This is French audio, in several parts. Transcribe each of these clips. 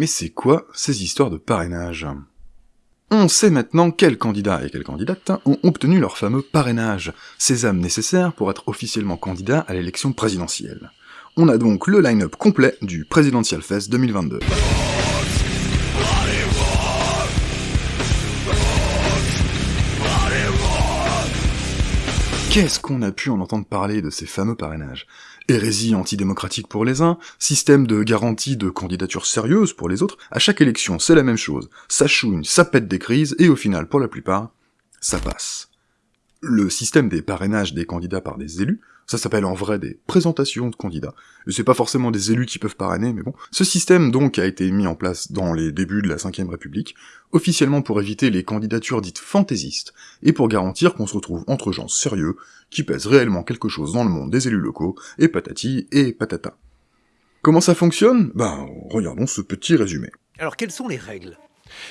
Mais c'est quoi ces histoires de parrainage? On sait maintenant quels candidats et quelles candidates ont obtenu leur fameux parrainage, sésame nécessaire pour être officiellement candidat à l'élection présidentielle. On a donc le line-up complet du Presidential Fest 2022. Qu'est-ce qu'on a pu en entendre parler de ces fameux parrainages? Hérésie antidémocratique pour les uns, système de garantie de candidature sérieuse pour les autres, à chaque élection c'est la même chose, ça chouine, ça pète des crises, et au final, pour la plupart, ça passe. Le système des parrainages des candidats par des élus ça s'appelle en vrai des présentations de candidats. C'est pas forcément des élus qui peuvent parrainer, mais bon. Ce système donc a été mis en place dans les débuts de la 5 République, officiellement pour éviter les candidatures dites fantaisistes, et pour garantir qu'on se retrouve entre gens sérieux, qui pèsent réellement quelque chose dans le monde des élus locaux, et patati et patata. Comment ça fonctionne? Ben, regardons ce petit résumé. Alors quelles sont les règles?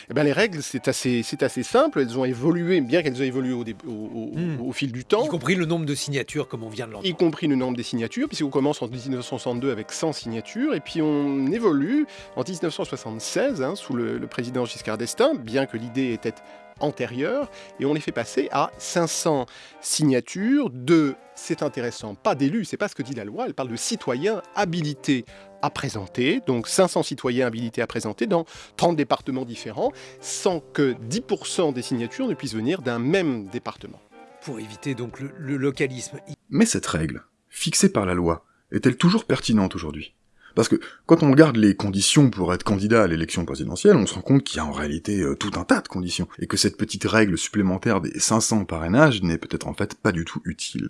Eh ben, les règles, c'est assez, assez simple. Elles ont évolué, bien qu'elles aient évolué au, hmm. au, fil du temps. Y compris le nombre de signatures, comme on vient de l'entendre. Y compris le nombre des signatures, puisqu'on commence en 1962 avec 100 signatures, et puis on évolue en 1976, hein, sous le, le président Giscard d'Estaing, bien que l'idée était antérieure, et on les fait passer à 500 signatures de, c'est intéressant, pas d'élus, c'est pas ce que dit la loi, elle parle de citoyens habilités à présenter, donc 500 citoyens habilités à présenter dans 30 départements différents, sans que 10% des signatures ne puissent venir d'un même département. Pour éviter donc le, localisme. Mais cette règle, fixée par la loi, est-elle toujours pertinente aujourd'hui? Parce que quand on regarde les conditions pour être candidat à l'élection présidentielle, on se rend compte qu'il y a en réalité euh, tout un tas de conditions, et que cette petite règle supplémentaire des 500 parrainages n'est peut-être en fait pas du tout utile.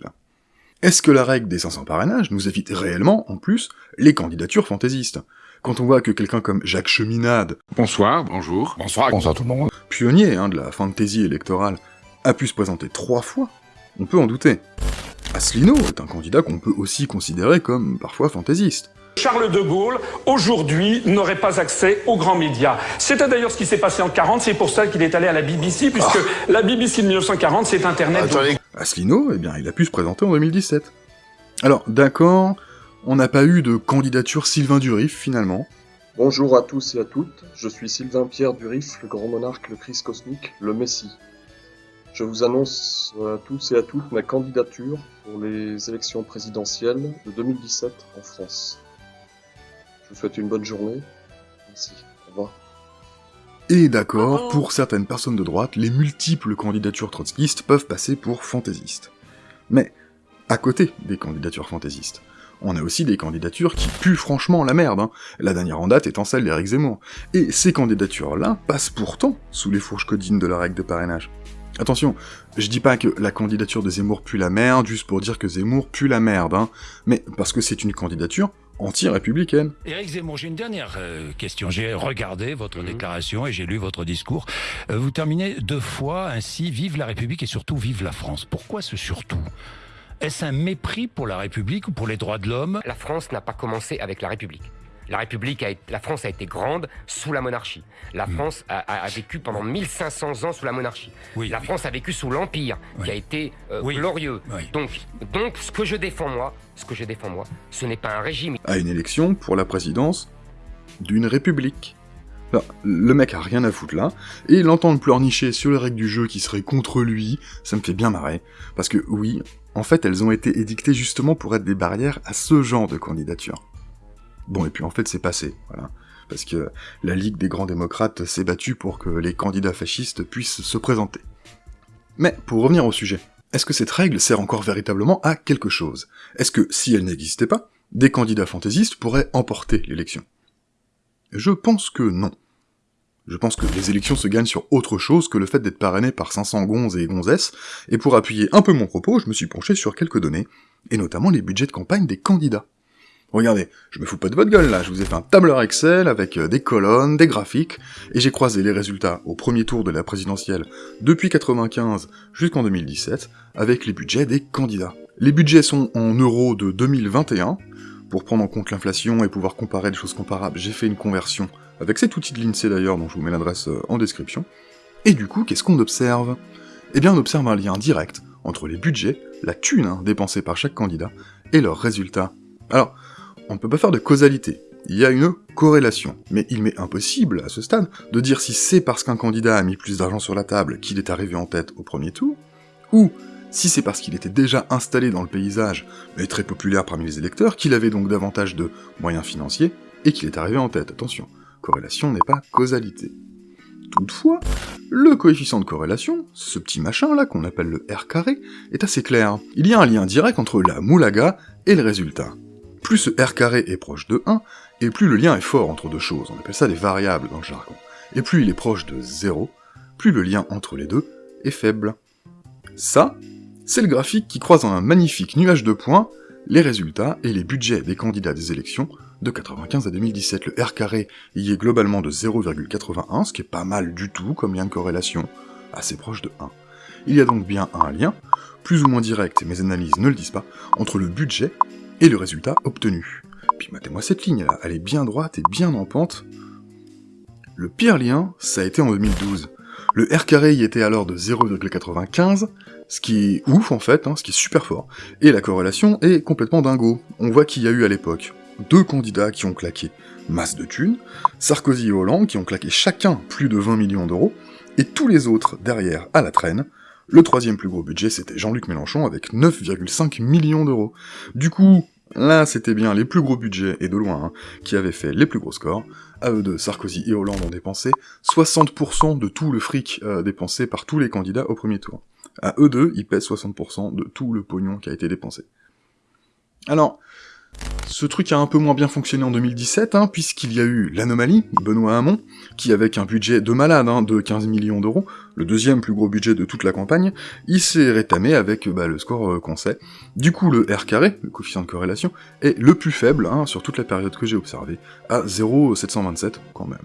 Est-ce que la règle des 500 parrainages nous évite réellement, en plus, les candidatures fantaisistes? Quand on voit que quelqu'un comme Jacques Cheminade... Bonsoir, bonjour. Bonsoir, bonsoir tout le monde. Pionnier hein, de la fantaisie électorale, a pu se présenter trois fois, on peut en douter. Asselineau est un candidat qu'on peut aussi considérer comme parfois fantaisiste. Charles de Gaulle, aujourd'hui, n'aurait pas accès aux grands médias. C'était d'ailleurs ce qui s'est passé en 40, c'est pour ça qu'il est allé à la BBC, puisque ah. la BBC de 1940, c'est Internet. Asselineau, eh bien, il a pu se présenter en 2017. Alors, d'accord, on n'a pas eu de candidature Sylvain Durif, finalement. Bonjour à tous et à toutes, je suis Sylvain Pierre Durif, le grand monarque, le Christ cosmique, le Messie. Je vous annonce à tous et à toutes ma candidature pour les élections présidentielles de 2017 en France. Je vous souhaite une bonne journée. Merci. Au revoir. Et d'accord, pour certaines personnes de droite, les multiples candidatures trotskistes peuvent passer pour fantaisistes. Mais, à côté des candidatures fantaisistes, on a aussi des candidatures qui puent franchement la merde, hein. la dernière en date étant celle d'Éric Zemmour. Et ces candidatures-là passent pourtant sous les fourches codines de la règle de parrainage. Attention, je dis pas que la candidature de Zemmour pue la merde juste pour dire que Zemmour pue la merde, hein, mais parce que c'est une candidature anti-républicaine. Éric Zemmour, j'ai une dernière euh, question. J'ai regardé votre mhm. déclaration et j'ai lu votre discours. Euh, vous terminez deux fois ainsi, vive la République et surtout vive la France. Pourquoi ce surtout? Est-ce un mépris pour la République ou pour les droits de l'homme? La France n'a pas commencé avec la République. La République, a la France a été grande sous la monarchie. La hmm. France a, vécu pendant 1500 ans sous la monarchie. la France a vécu sous l'Empire, qui a été euh, glorieux. Donc, donc, ce que je défends moi, ce que je défends moi, ce n'est pas un régime. À une élection pour la présidence d'une république. le mec a rien à foutre là, et l'entendre pleurnicher sur les règles du jeu qui seraient contre lui, ça me fait bien marrer, parce que oui, en fait elles ont été édictées justement pour être des barrières à ce genre de candidature. Bon, et puis en fait, c'est passé, voilà. Parce que la Ligue des grands démocrates s'est battue pour que les candidats fascistes puissent se présenter. Mais, pour revenir au sujet, est-ce que cette règle sert encore véritablement à quelque chose? Est-ce que, si elle n'existait pas, des candidats fantaisistes pourraient emporter l'élection? Je pense que non. Je pense que les élections se gagnent sur autre chose que le fait d'être parrainé par 500 gonzes et gonzesses, et pour appuyer un peu mon propos, je me suis penché sur quelques données, et notamment les budgets de campagne des candidats. Regardez, je me fous pas de votre gueule là, je vous ai fait un tableur Excel avec euh, des colonnes, des graphiques, et j'ai croisé les résultats au premier tour de la présidentielle depuis 95 jusqu'en 2017 avec les budgets des candidats. Les budgets sont en euros de 2021, pour prendre en compte l'inflation et pouvoir comparer des choses comparables, j'ai fait une conversion avec cet outil de l'INSEE d'ailleurs, dont je vous mets l'adresse euh, en description. Et du coup, qu'est-ce qu'on observe? Eh bien, on observe un lien direct entre les budgets, la thune hein, dépensée par chaque candidat, et leurs résultats. Alors, on ne peut pas faire de causalité, il y a une corrélation. Mais il m'est impossible, à ce stade, de dire si c'est parce qu'un candidat a mis plus d'argent sur la table qu'il est arrivé en tête au premier tour, ou si c'est parce qu'il était déjà installé dans le paysage, mais très populaire parmi les électeurs, qu'il avait donc davantage de moyens financiers, et qu'il est arrivé en tête. Attention, corrélation n'est pas causalité. Toutefois, le coefficient de corrélation, ce petit machin là qu'on appelle le R carré, est assez clair. Il y a un lien direct entre la moulaga et le résultat. Plus ce R carré est proche de 1, et plus le lien est fort entre deux choses, on appelle ça des variables dans le jargon. Et plus il est proche de 0, plus le lien entre les deux est faible. Ça, c'est le graphique qui croise en un magnifique nuage de points les résultats et les budgets des candidats des élections de 95 à 2017. Le R carré y est globalement de 0,81, ce qui est pas mal du tout comme lien de corrélation, assez proche de 1. Il y a donc bien un lien, plus ou moins direct, mes analyses ne le disent pas, entre le budget et le résultat obtenu. Puis matez-moi cette ligne là, elle est bien droite et bien en pente. Le pire lien, ça a été en 2012. Le R carré y était alors de 0,95, ce qui est ouf en fait, hein, ce qui est super fort. Et la corrélation est complètement dingo. On voit qu'il y a eu à l'époque deux candidats qui ont claqué masse de thunes, Sarkozy et Hollande qui ont claqué chacun plus de 20 millions d'euros, et tous les autres derrière à la traîne. Le troisième plus gros budget, c'était Jean-Luc Mélenchon avec 9,5 millions d'euros. Du coup, là, c'était bien les plus gros budgets, et de loin, hein, qui avaient fait les plus gros scores. À eux deux, Sarkozy et Hollande ont dépensé 60% de tout le fric euh, dépensé par tous les candidats au premier tour. À eux deux, ils pèsent 60% de tout le pognon qui a été dépensé. Alors, ce truc a un peu moins bien fonctionné en 2017, hein, puisqu'il y a eu l'anomalie, Benoît Hamon, qui avec un budget de malade, hein, de 15 millions d'euros, le deuxième plus gros budget de toute la campagne, il s'est rétamé avec bah, le score euh, qu'on sait. Du coup, le R carré, le coefficient de corrélation, est le plus faible hein, sur toute la période que j'ai observée, à 0,727 quand même.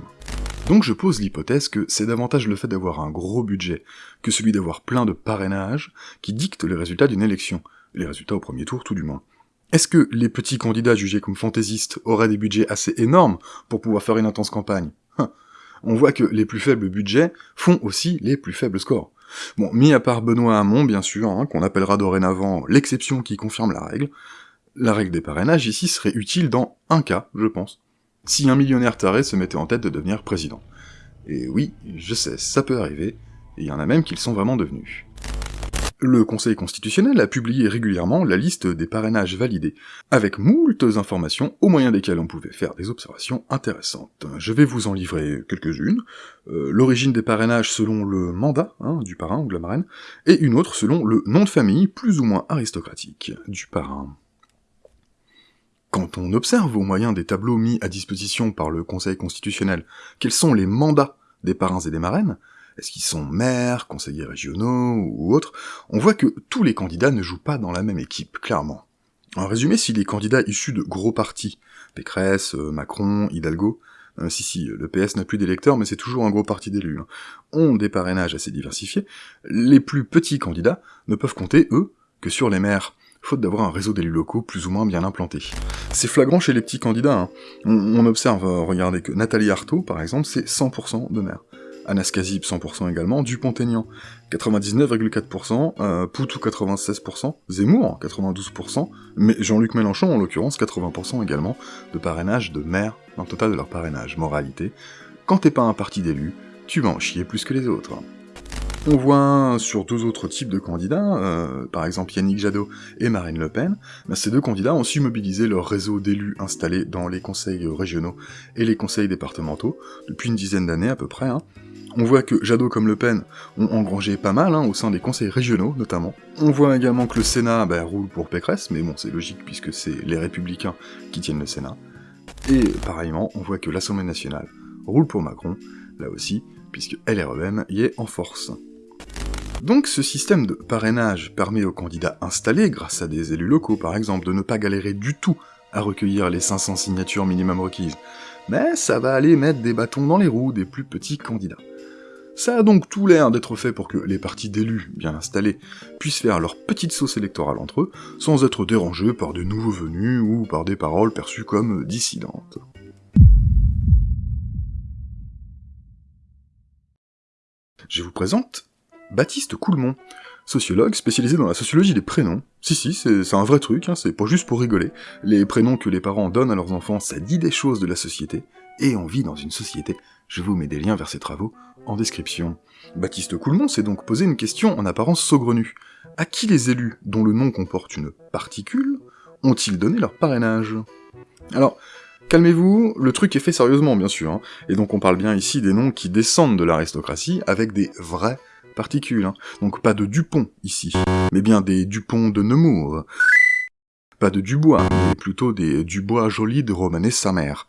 Donc je pose l'hypothèse que c'est davantage le fait d'avoir un gros budget que celui d'avoir plein de parrainages qui dicte les résultats d'une élection, les résultats au premier tour tout du moins. Est-ce que les petits candidats jugés comme fantaisistes auraient des budgets assez énormes pour pouvoir faire une intense campagne? Hein. On voit que les plus faibles budgets font aussi les plus faibles scores. Bon, mis à part Benoît Hamon, bien sûr, hein, qu'on appellera dorénavant l'exception qui confirme la règle, la règle des parrainages ici serait utile dans un cas, je pense. Si un millionnaire taré se mettait en tête de devenir président. Et oui, je sais, ça peut arriver, et il y en a même qui le sont vraiment devenus. Le Conseil constitutionnel a publié régulièrement la liste des parrainages validés, avec moultes informations au moyen desquelles on pouvait faire des observations intéressantes. Je vais vous en livrer quelques-unes. Euh, l'origine des parrainages selon le mandat hein, du parrain ou de la marraine, et une autre selon le nom de famille plus ou moins aristocratique du parrain. Quand on observe au moyen des tableaux mis à disposition par le Conseil constitutionnel quels sont les mandats des parrains et des marraines, est-ce qu'ils sont maires, conseillers régionaux ou autres? On voit que tous les candidats ne jouent pas dans la même équipe, clairement. En résumé, si les candidats issus de gros partis, Pécresse, euh, Macron, Hidalgo, euh, si si, le PS n'a plus d'électeurs, mais c'est toujours un gros parti d'élus, hein, ont des parrainages assez diversifiés, les plus petits candidats ne peuvent compter, eux, que sur les maires, faute d'avoir un réseau d'élus locaux plus ou moins bien implanté. C'est flagrant chez les petits candidats, hein. on, observe, euh, regardez que Nathalie Arthaud, par exemple, c'est 100% de maires. Anaskazib 100% également, Dupont-Aignan 99,4%, euh, Poutou 96%, Zemmour 92%, mais Jean-Luc Mélenchon en l'occurrence 80% également de parrainage de maire dans le total de leur parrainage. Moralité, quand t'es pas un parti d'élus, tu vas en chier plus que les autres. On voit sur deux autres types de candidats, euh, par exemple Yannick Jadot et Marine Le Pen, bah, ces deux candidats ont su mobiliser leur réseau d'élus installés dans les conseils régionaux et les conseils départementaux, depuis une dizaine d'années à peu près, hein, on voit que Jadot comme Le Pen ont engrangé pas mal, hein, au sein des conseils régionaux notamment. On voit également que le Sénat bah, roule pour Pécresse, mais bon c'est logique puisque c'est les Républicains qui tiennent le Sénat. Et pareillement, on voit que l'Assemblée nationale roule pour Macron, là aussi, puisque LREM y est en force. Donc ce système de parrainage permet aux candidats installés, grâce à des élus locaux par exemple, de ne pas galérer du tout à recueillir les 500 signatures minimum requises, mais ça va aller mettre des bâtons dans les roues des plus petits candidats. Ça a donc tout l'air d'être fait pour que les partis d'élus bien installés puissent faire leur petite sauce électorale entre eux, sans être dérangés par de nouveaux venus ou par des paroles perçues comme dissidentes. Je vous présente Baptiste Coulmont. sociologue spécialisé dans la sociologie des prénoms. Si si, c'est un vrai truc, hein, c'est pas juste pour rigoler. Les prénoms que les parents donnent à leurs enfants, ça dit des choses de la société, et on vit dans une société. Je vous mets des liens vers ses travaux en description. Baptiste Coulmont s'est donc posé une question en apparence saugrenue. À qui les élus, dont le nom comporte une particule, ont-ils donné leur parrainage? Alors, calmez-vous, le truc est fait sérieusement bien sûr, hein, et donc on parle bien ici des noms qui descendent de l'aristocratie avec des vrais particules. Hein. Donc pas de Dupont ici, mais bien des Dupont de Nemours. Pas de Dubois, mais plutôt des Dubois jolis de Romanet sa mère.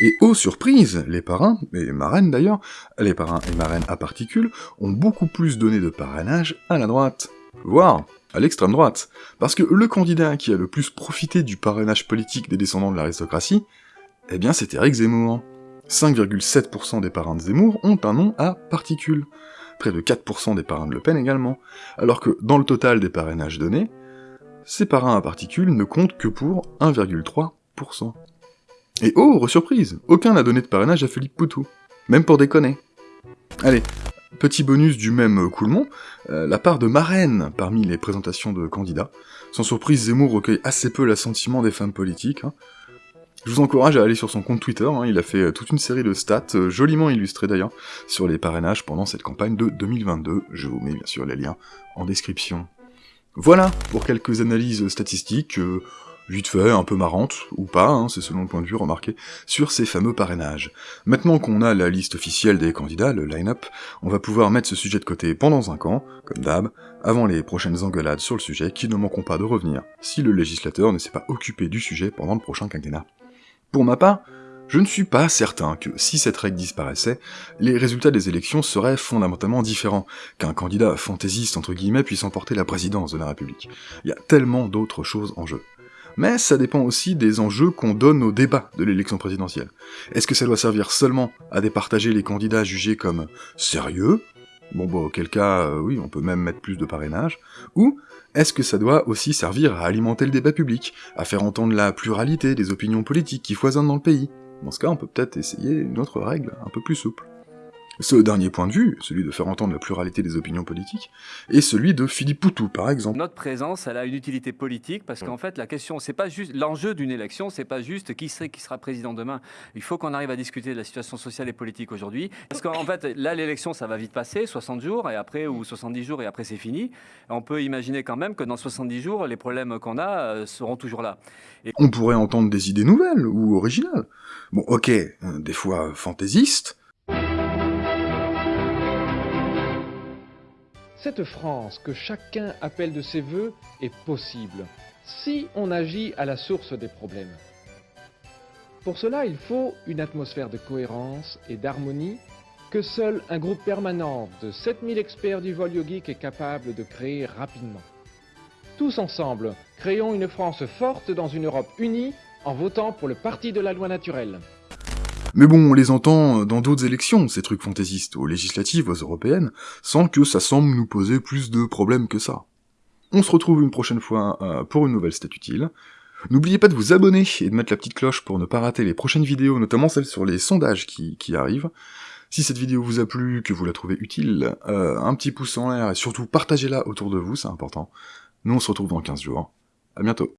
Et aux surprises, les parrains, et marraines d'ailleurs, les parrains et marraines à particules, ont beaucoup plus donné de parrainage à la droite, voire à l'extrême droite. Parce que le candidat qui a le plus profité du parrainage politique des descendants de l'aristocratie, eh bien c'est Eric Zemmour. 5,7% des parrains de Zemmour ont un nom à particules près de 4% des parrains de Le Pen également, alors que dans le total des parrainages donnés, ces parrains à particules ne comptent que pour 1,3%. Et oh, surprise, aucun n'a donné de parrainage à Philippe Poutou, même pour déconner. Allez, petit bonus du même coulement, euh, la part de marraine parmi les présentations de candidats. Sans surprise, Zemmour recueille assez peu l'assentiment des femmes politiques, hein. Je vous encourage à aller sur son compte Twitter, hein. il a fait euh, toute une série de stats, euh, joliment illustrées d'ailleurs, sur les parrainages pendant cette campagne de 2022, je vous mets bien sûr les liens en description. Voilà pour quelques analyses statistiques, euh, vite fait, un peu marrantes, ou pas, hein, c'est selon le point de vue remarqué, sur ces fameux parrainages. Maintenant qu'on a la liste officielle des candidats, le line-up, on va pouvoir mettre ce sujet de côté pendant un camp, comme d'hab, avant les prochaines engueulades sur le sujet qui ne manqueront pas de revenir, si le législateur ne s'est pas occupé du sujet pendant le prochain quinquennat. Pour ma part, je ne suis pas certain que, si cette règle disparaissait, les résultats des élections seraient fondamentalement différents, qu'un candidat fantaisiste entre guillemets puisse emporter la présidence de la République. Il y a tellement d'autres choses en jeu. Mais ça dépend aussi des enjeux qu'on donne au débat de l'élection présidentielle. Est-ce que ça doit servir seulement à départager les candidats jugés comme sérieux? Bon bah auquel cas, euh, oui, on peut même mettre plus de parrainage. Ou est-ce que ça doit aussi servir à alimenter le débat public, à faire entendre la pluralité des opinions politiques qui foisonnent dans le pays? Dans ce cas, on peut peut-être essayer une autre règle, un peu plus souple. Ce dernier point de vue, celui de faire entendre la pluralité des opinions politiques, est celui de Philippe Poutou, par exemple. Notre présence, elle a une utilité politique parce qu'en fait, la question, c'est pas juste l'enjeu d'une élection, c'est pas juste qui serait qui sera président demain. Il faut qu'on arrive à discuter de la situation sociale et politique aujourd'hui, parce qu'en fait, là, l'élection, ça va vite passer, 60 jours et après ou 70 jours et après c'est fini. On peut imaginer quand même que dans 70 jours, les problèmes qu'on a euh, seront toujours là. Et... On pourrait entendre des idées nouvelles ou originales. Bon, ok, euh, des fois fantaisistes Cette France que chacun appelle de ses voeux est possible si on agit à la source des problèmes. Pour cela, il faut une atmosphère de cohérence et d'harmonie que seul un groupe permanent de 7000 experts du vol yogique est capable de créer rapidement. Tous ensemble, créons une France forte dans une Europe unie en votant pour le parti de la loi naturelle. Mais bon, on les entend dans d'autres élections, ces trucs fantaisistes, aux législatives, aux européennes, sans que ça semble nous poser plus de problèmes que ça. On se retrouve une prochaine fois euh, pour une nouvelle stat utile. N'oubliez pas de vous abonner et de mettre la petite cloche pour ne pas rater les prochaines vidéos, notamment celles sur les sondages qui, arrivent. Si cette vidéo vous a plu, que vous la trouvez utile, euh, un petit pouce en l'air et surtout partagez-la autour de vous, c'est important. Nous on se retrouve dans 15 jours. À bientôt.